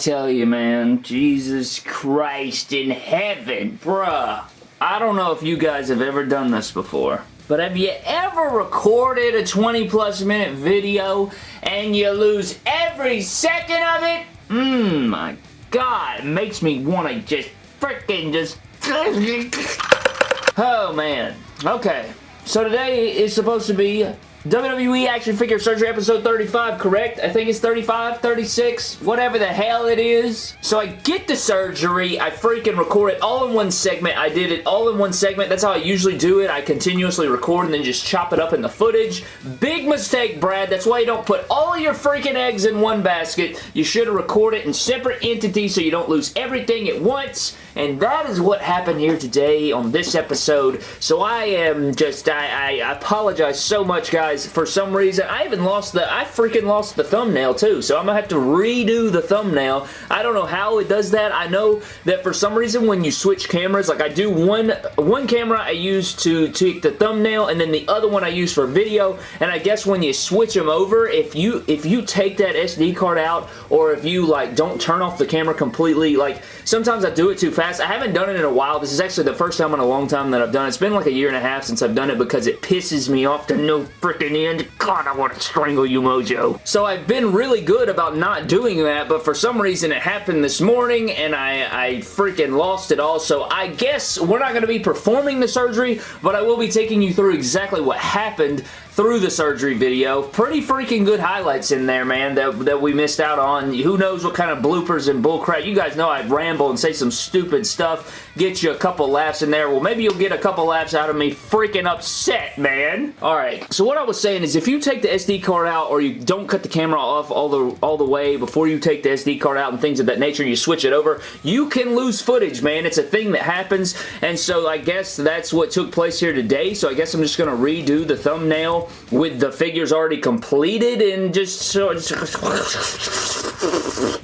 Tell you, man. Jesus Christ in heaven, bruh. I don't know if you guys have ever done this before. But have you ever recorded a 20 plus minute video and you lose every second of it? Mmm, my god, it makes me want to just freaking just... oh, man. Okay, so today is supposed to be WWE Action Figure Surgery episode 35, correct? I think it's 35, 36, whatever the hell it is. So I get the surgery, I freaking record it all in one segment. I did it all in one segment. That's how I usually do it. I continuously record and then just chop it up in the footage. Big mistake, Brad. That's why you don't put all your freaking eggs in one basket. You should have recorded it in separate entities so you don't lose everything at once. And that is what happened here today on this episode. So I am just, I, I apologize so much, guys for some reason, I even lost the, I freaking lost the thumbnail too, so I'm gonna have to redo the thumbnail. I don't know how it does that. I know that for some reason when you switch cameras, like I do one, one camera I use to take the thumbnail, and then the other one I use for video, and I guess when you switch them over, if you, if you take that SD card out, or if you like don't turn off the camera completely, like sometimes I do it too fast. I haven't done it in a while. This is actually the first time in a long time that I've done it. It's been like a year and a half since I've done it because it pisses me off to no freaking freaking end. God, I want to strangle you, Mojo. So I've been really good about not doing that, but for some reason it happened this morning, and I, I freaking lost it all. So I guess we're not going to be performing the surgery, but I will be taking you through exactly what happened through the surgery video. Pretty freaking good highlights in there, man, that, that we missed out on. Who knows what kind of bloopers and bullcrap. You guys know I ramble and say some stupid stuff, get you a couple laughs in there. Well, maybe you'll get a couple laughs out of me freaking upset, man. Alright, so what I was saying is if you take the SD card out or you don't cut the camera off all the, all the way before you take the SD card out and things of that nature, you switch it over, you can lose footage, man. It's a thing that happens, and so I guess that's what took place here today, so I guess I'm just going to redo the thumbnail with the figures already completed and just so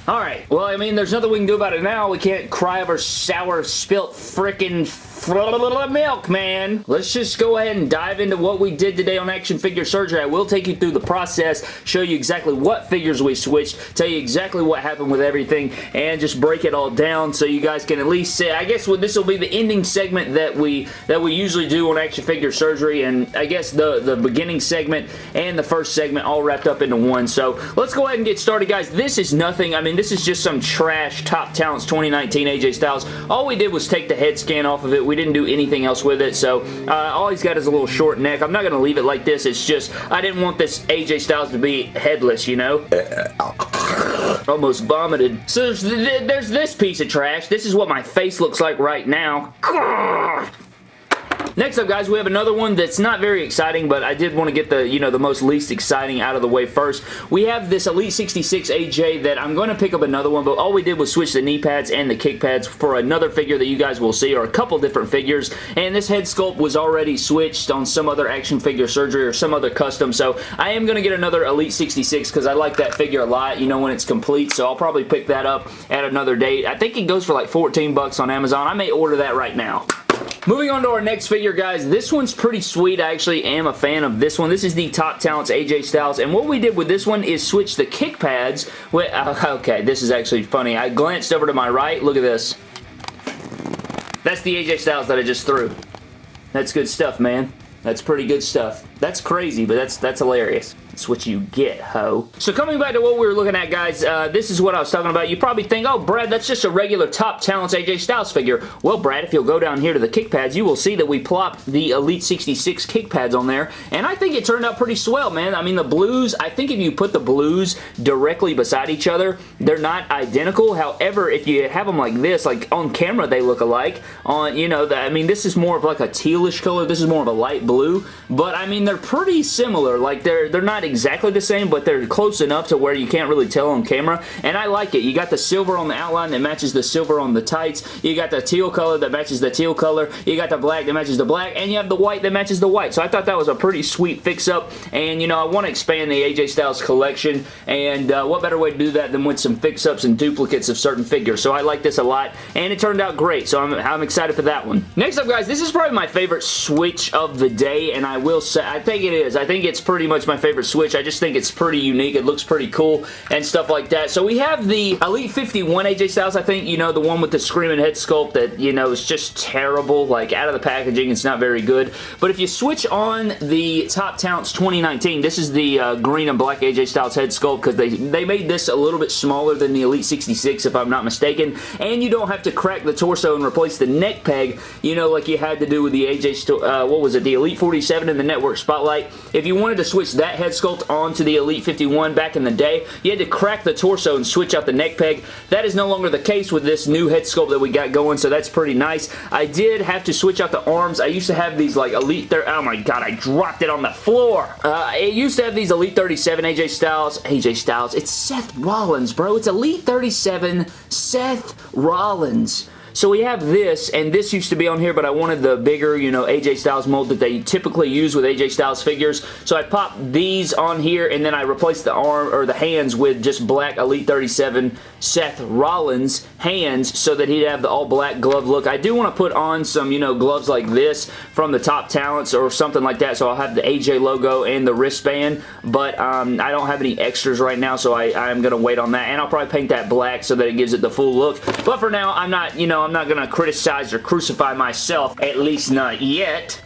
Alright, well, I mean, there's nothing we can do about it now. We can't cry over sour, spilt, frickin' milk, man. Let's just go ahead and dive into what we did today on Action Figure Surgery. I will take you through the process, show you exactly what figures we switched, tell you exactly what happened with everything, and just break it all down so you guys can at least say, I guess this will be the ending segment that we that we usually do on Action Figure Surgery, and I guess the, the beginning segment and the first segment all wrapped up into one. So let's go ahead and get started, guys. This is nothing. I mean, this is just some trash Top Talents 2019 AJ Styles. All we did was take the head scan off of it. We didn't do anything else with it, so uh, all he's got is a little short neck. I'm not going to leave it like this. It's just, I didn't want this AJ Styles to be headless, you know? Almost vomited. So there's, there's this piece of trash. This is what my face looks like right now. Next up, guys, we have another one that's not very exciting, but I did want to get the, you know, the most least exciting out of the way first. We have this Elite 66 AJ that I'm going to pick up another one, but all we did was switch the knee pads and the kick pads for another figure that you guys will see, or a couple different figures, and this head sculpt was already switched on some other action figure surgery or some other custom, so I am going to get another Elite 66 because I like that figure a lot, you know, when it's complete, so I'll probably pick that up at another date. I think it goes for like 14 bucks on Amazon. I may order that right now. Moving on to our next figure, guys. This one's pretty sweet. I actually am a fan of this one. This is the Top Talents AJ Styles, and what we did with this one is switch the kick pads. With, uh, okay, this is actually funny. I glanced over to my right. Look at this. That's the AJ Styles that I just threw. That's good stuff, man. That's pretty good stuff. That's crazy, but that's that's hilarious. That's what you get, ho. So coming back to what we were looking at, guys, uh, this is what I was talking about. You probably think, oh, Brad, that's just a regular Top Talents AJ Styles figure. Well, Brad, if you'll go down here to the kick pads, you will see that we plopped the Elite 66 kick pads on there, and I think it turned out pretty swell, man. I mean, the blues, I think if you put the blues directly beside each other, they're not identical. However, if you have them like this, like on camera, they look alike. On, you know, the, I mean, this is more of like a tealish color. This is more of a light blue, but I mean, they're pretty similar. Like, they're, they're not exactly the same, but they're close enough to where you can't really tell on camera, and I like it. You got the silver on the outline that matches the silver on the tights. You got the teal color that matches the teal color. You got the black that matches the black, and you have the white that matches the white. So I thought that was a pretty sweet fix-up, and you know, I want to expand the AJ Styles collection, and uh, what better way to do that than with some fix-ups and duplicates of certain figures. So I like this a lot, and it turned out great, so I'm, I'm excited for that one. Next up, guys, this is probably my favorite switch of the day, and I will say, I think it is. I think it's pretty much my favorite switch. I just think it's pretty unique. It looks pretty cool and stuff like that. So we have the Elite 51 AJ Styles, I think, you know, the one with the screaming head sculpt that, you know, is just terrible. Like, out of the packaging, it's not very good. But if you switch on the Top Talents 2019, this is the uh, green and black AJ Styles head sculpt because they, they made this a little bit smaller than the Elite 66, if I'm not mistaken. And you don't have to crack the torso and replace the neck peg, you know, like you had to do with the AJ, uh, what was it, the Elite 47 in the Network Spotlight. If you wanted to switch that head sculpt onto the Elite 51 back in the day, you had to crack the torso and switch out the neck peg. That is no longer the case with this new head sculpt that we got going, so that's pretty nice. I did have to switch out the arms. I used to have these like Elite... 30, Oh my god, I dropped it on the floor. Uh, it used to have these Elite 37 AJ Styles. AJ Styles. It's Seth Rollins, bro. It's Elite 37 Seth Rollins. So we have this, and this used to be on here, but I wanted the bigger, you know, AJ Styles mold that they typically use with AJ Styles figures. So I popped these on here, and then I replaced the arm, or the hands with just black Elite 37 Seth Rollins hands so that he'd have the all-black glove look. I do want to put on some, you know, gloves like this from the Top Talents or something like that, so I'll have the AJ logo and the wristband, but um, I don't have any extras right now, so I, I'm going to wait on that, and I'll probably paint that black so that it gives it the full look. But for now, I'm not, you know, I'm not going to criticize or crucify myself, at least not yet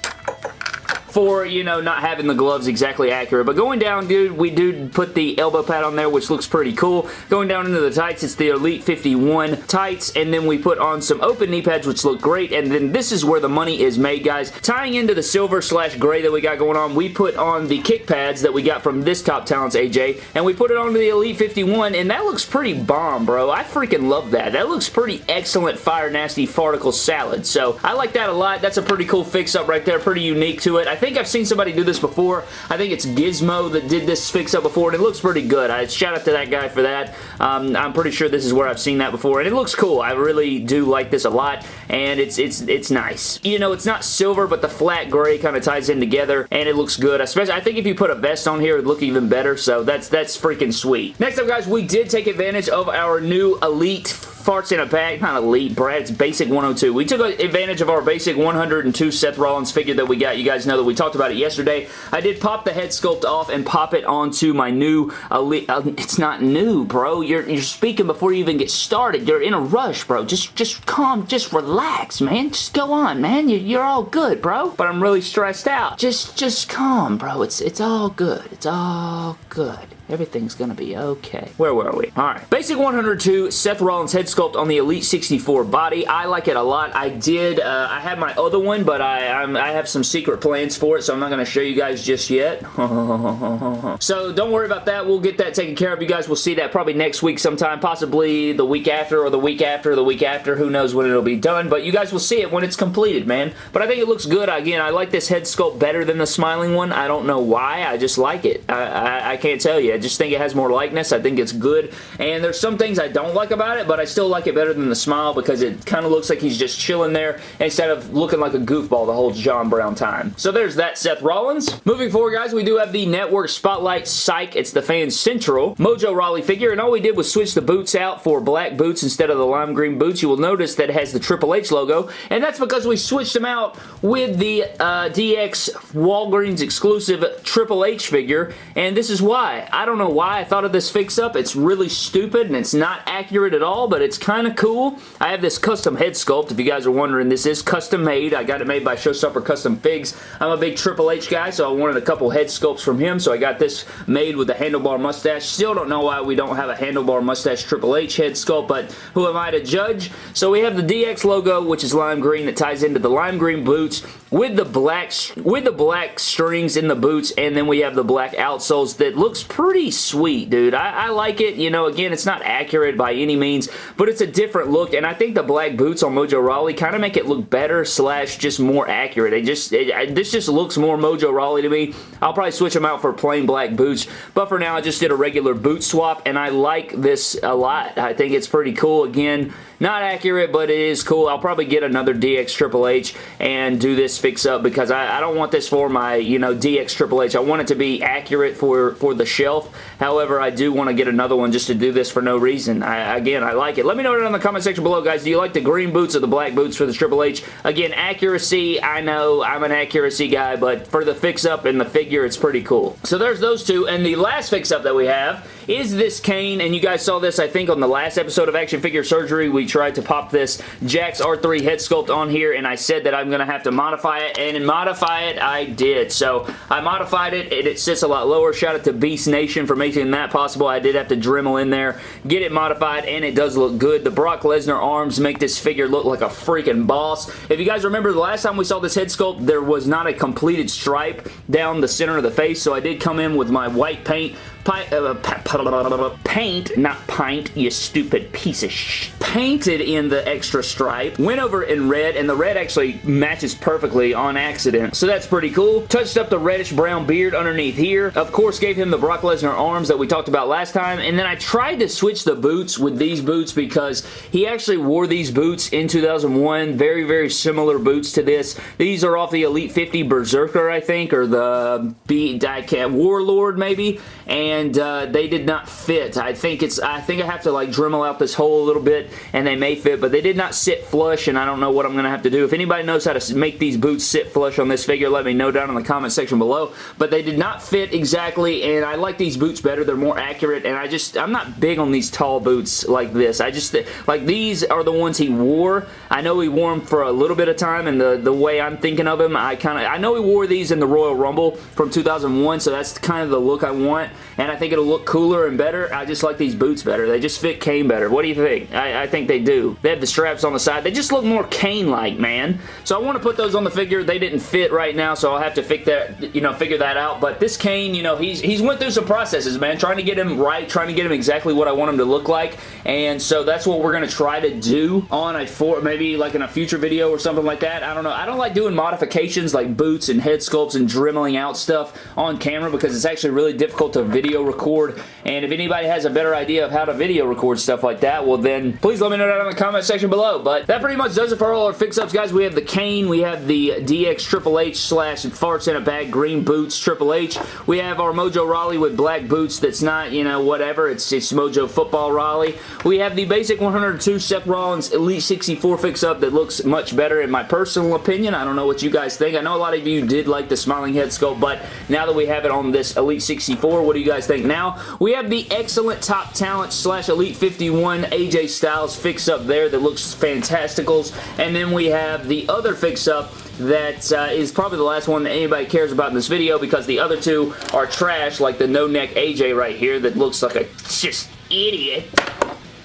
for, you know, not having the gloves exactly accurate. But going down, dude, we do put the elbow pad on there, which looks pretty cool. Going down into the tights, it's the Elite 51 tights, and then we put on some open knee pads, which look great, and then this is where the money is made, guys. Tying into the silver slash gray that we got going on, we put on the kick pads that we got from this Top Talents AJ, and we put it onto the Elite 51, and that looks pretty bomb, bro. I freaking love that. That looks pretty excellent Fire Nasty Farticle Salad, so I like that a lot. That's a pretty cool fix-up right there, pretty unique to it. I think I've seen somebody do this before. I think it's Gizmo that did this fix-up before, and it looks pretty good. I shout out to that guy for that. Um, I'm pretty sure this is where I've seen that before, and it looks cool. I really do like this a lot, and it's it's it's nice. You know, it's not silver, but the flat gray kind of ties in together, and it looks good. Especially, I think if you put a vest on here, it would look even better, so that's, that's freaking sweet. Next up, guys, we did take advantage of our new Elite farts in a bag. Not elite, Brad. It's basic 102. We took advantage of our basic 102 Seth Rollins figure that we got. You guys know that we talked about it yesterday. I did pop the head sculpt off and pop it onto my new elite. Uh, it's not new, bro. You're, you're speaking before you even get started. You're in a rush, bro. Just, just calm. Just relax, man. Just go on, man. You, you're all good, bro. But I'm really stressed out. Just, just calm, bro. It's, it's all good. It's all good. Everything's gonna be okay. Where were we? Alright. Basic 102 Seth Rollins head sculpt on the Elite 64 body. I like it a lot. I did, uh, I had my other one, but I, I'm, i have some secret plans for it, so I'm not gonna show you guys just yet. so don't worry about that. We'll get that taken care of. You guys will see that probably next week sometime, possibly the week after or the week after the week after. Who knows when it'll be done, but you guys will see it when it's completed, man. But I think it looks good. Again, I like this head sculpt better than the smiling one. I don't know why. I just like it. I, I, I can't tell you I just think it has more likeness. I think it's good. And there's some things I don't like about it, but I still like it better than the smile because it kind of looks like he's just chilling there instead of looking like a goofball the whole John Brown time. So there's that Seth Rollins. Moving forward, guys, we do have the Network Spotlight Psych. It's the Fan Central Mojo Rawley figure, and all we did was switch the boots out for black boots instead of the lime green boots. You will notice that it has the Triple H logo, and that's because we switched them out with the uh, DX Walgreens exclusive Triple H figure, and this is why. I don't don't know why I thought of this fix-up. It's really stupid and it's not accurate at all, but it's kind of cool. I have this custom head sculpt. If you guys are wondering, this is custom made. I got it made by Showstopper Custom Figs. I'm a big Triple H guy, so I wanted a couple head sculpts from him, so I got this made with the handlebar mustache. Still don't know why we don't have a handlebar mustache Triple H head sculpt, but who am I to judge? So we have the DX logo, which is lime green, that ties into the lime green boots with the black with the black strings in the boots, and then we have the black outsoles that looks pretty sweet, dude. I, I, like it. You know, again, it's not accurate by any means, but it's a different look, and I think the black boots on Mojo Rawley kind of make it look better slash just more accurate. It just it, This just looks more Mojo Rawley to me. I'll probably switch them out for plain black boots, but for now, I just did a regular boot swap, and I like this a lot. I think it's pretty cool. Again, not accurate, but it is cool. I'll probably get another DX Triple H and do this fix-up because I, I, don't want this for my, you know, DX Triple H. I want it to be accurate for, for the shelf. However, I do want to get another one just to do this for no reason. I, again, I like it. Let me know down in the comment section below, guys. Do you like the green boots or the black boots for the Triple H? Again, accuracy, I know I'm an accuracy guy, but for the fix-up and the figure, it's pretty cool. So there's those two, and the last fix-up that we have is this Kane, and you guys saw this, I think, on the last episode of Action Figure Surgery. We tried to pop this Jakks R3 head sculpt on here, and I said that I'm going to have to modify it, and in modify it, I did. So I modified it, and it sits a lot lower. Shout out to Beast Nation for making that possible. I did have to Dremel in there, get it modified, and it does look good. The Brock Lesnar arms make this figure look like a freaking boss. If you guys remember the last time we saw this head sculpt, there was not a completed stripe down the center of the face, so I did come in with my white paint, Uh, uh, paint, not pint, you stupid piece of sh painted in the extra stripe, went over in red, and the red actually matches perfectly on accident, so that's pretty cool. Touched up the reddish brown beard underneath here. Of course, gave him the Brock Lesnar arms that we talked about last time, and then I tried to switch the boots with these boots because he actually wore these boots in 2001. Very, very similar boots to this. These are off the Elite 50 Berserker, I think, or the B Warlord, maybe, and uh, they did not fit. I think it's, I think I have to like Dremel out this hole a little bit and they may fit, but they did not sit flush, and I don't know what I'm going to have to do. If anybody knows how to make these boots sit flush on this figure, let me know down in the comment section below, but they did not fit exactly, and I like these boots better. They're more accurate, and I just, I'm not big on these tall boots like this. I just, like these are the ones he wore. I know he wore them for a little bit of time, and the, the way I'm thinking of him, I kind of, I know he wore these in the Royal Rumble from 2001, so that's kind of the look I want, and I think it'll look cooler and better. I just like these boots better. They just fit Kane better. What do you think? I, I think they do. They have the straps on the side. They just look more Kane-like, man. So I want to put those on the figure. They didn't fit right now, so I'll have to figure that, you know, figure that out. But this Kane, you know, he's he's went through some processes, man, trying to get him right, trying to get him exactly what I want him to look like. And so that's what we're going to try to do on a for maybe like in a future video or something like that. I don't know. I don't like doing modifications like boots and head sculpts and dremeling out stuff on camera because it's actually really difficult to video record. And if anybody has a better idea of how to video record stuff like that, well then please let me know down in the comment section below. But that pretty much does it for all our fix-ups, guys. We have the Kane. We have the DX Triple H slash farts in a bag green boots Triple H. We have our Mojo Rawley with black boots that's not, you know, whatever. It's, it's Mojo Football Rawley. We have the basic 102 Seth Rollins Elite 64 fix-up that looks much better in my personal opinion. I don't know what you guys think. I know a lot of you did like the smiling head sculpt, but now that we have it on this Elite 64, what do you guys think now? We have the excellent Top Talent slash Elite 51 AJ Styles fix-up there that looks fantasticals. And then we have the other fix-up that uh, is probably the last one that anybody cares about in this video because the other two are trash like the no-neck AJ right here that looks like a just idiot.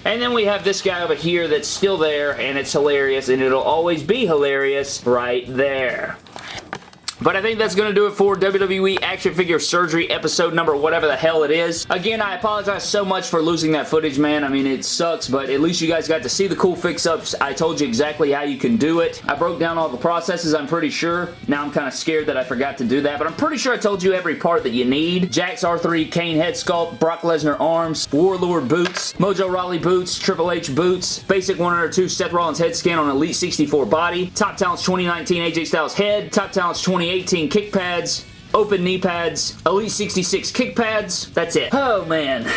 And then we have this guy over here that's still there and it's hilarious and it'll always be hilarious right there. But I think that's going to do it for WWE Action Figure Surgery episode number whatever the hell it is. Again, I apologize so much for losing that footage, man. I mean, it sucks, but at least you guys got to see the cool fix-ups. I told you exactly how you can do it. I broke down all the processes, I'm pretty sure. Now I'm kind of scared that I forgot to do that, but I'm pretty sure I told you every part that you need. Jakks R3 Kane head sculpt, Brock Lesnar arms, Warlord boots, Mojo Rawley boots, Triple H boots, basic 102 Seth Rollins head scan on Elite 64 body, Top Talents 2019 AJ Styles head, Top Talents 2018 kick pads, open knee pads, Elite 66 kick pads. That's it. Oh, man.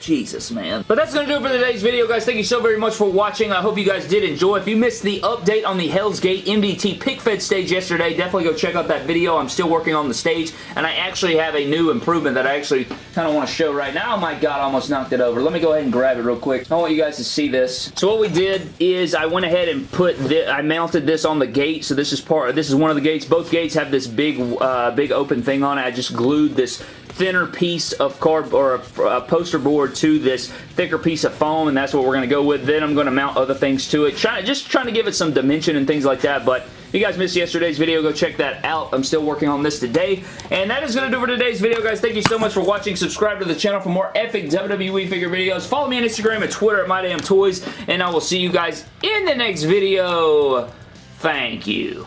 Jesus, man. But that's going to do it for today's video, guys. Thank you so very much for watching. I hope you guys did enjoy. If you missed the update on the Hell's Gate MDT pick fed stage yesterday, definitely go check out that video. I'm still working on the stage, and I actually have a new improvement that I actually kind of want to show right now. Oh my god, I almost knocked it over. Let me go ahead and grab it real quick. I want you guys to see this. So what we did is I went ahead and put this, I mounted this on the gate. So this is part, this is one of the gates. Both gates have this big, uh, big open thing on it. I just glued this thinner piece of card or a, a, poster board to this thicker piece of foam and that's what we're going to go with. Then I'm going to mount other things to it. Try, just trying to give it some dimension and things like that but if you guys missed yesterday's video, go check that out. I'm still working on this today. And that is going to do for today's video, guys. Thank you so much for watching. Subscribe to the channel for more epic WWE figure videos. Follow me on Instagram and Twitter at MyDamnToys. And I will see you guys in the next video. Thank you.